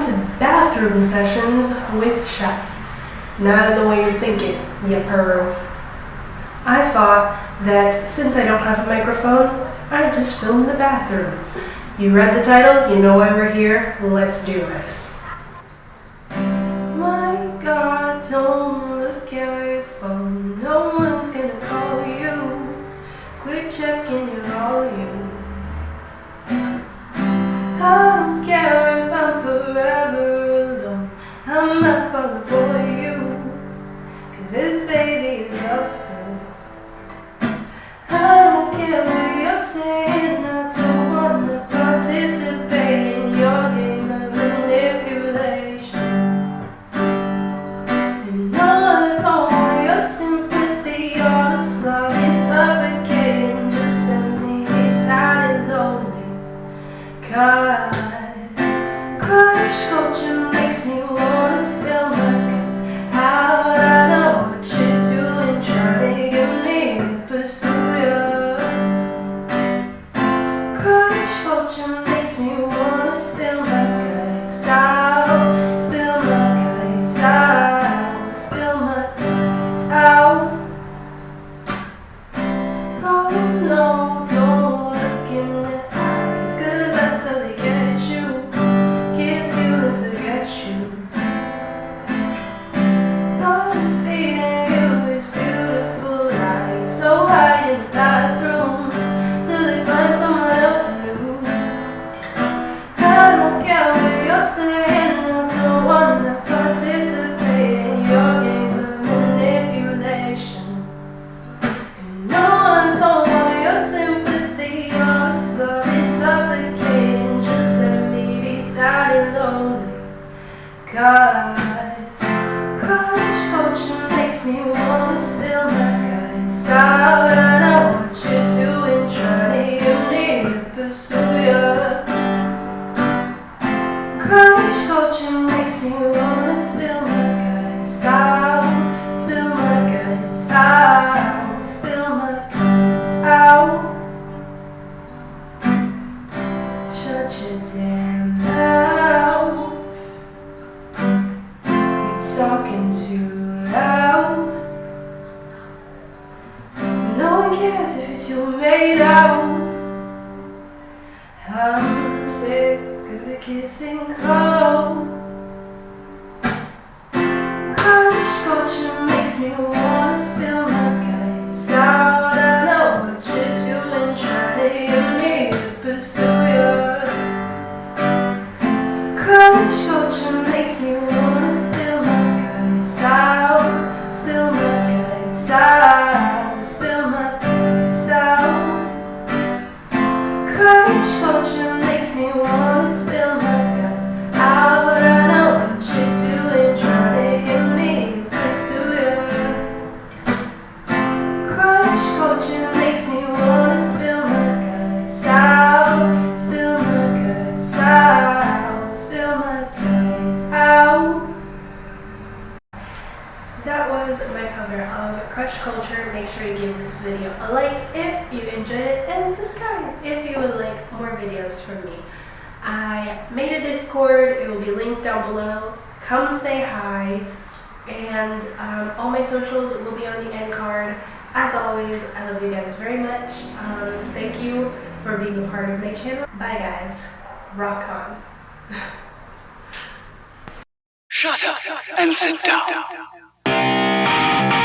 To Bathroom Sessions with Shaq. Not in the way you're thinking, you perv. I thought that since I don't have a microphone, I'd just film the bathroom. You read the title, you know why we're here, let's do this. Cause crush culture makes me wanna spill my guts out. And I know what you're doing, trying to pursue ya. Crush culture makes me wanna spill my guts out, spill my guts out, talking too loud. No one cares if you're too made out. My cover of Crush Culture. Make sure you give this video a like if you enjoyed it and subscribe if you would like more videos from me. I made a Discord, it will be linked down below. Come say hi. And um, all my socials will be on the end card. As always, I love you guys very much. Um, thank you for being a part of my channel. Bye guys. Rock on. Shut up and sit down. Thank you.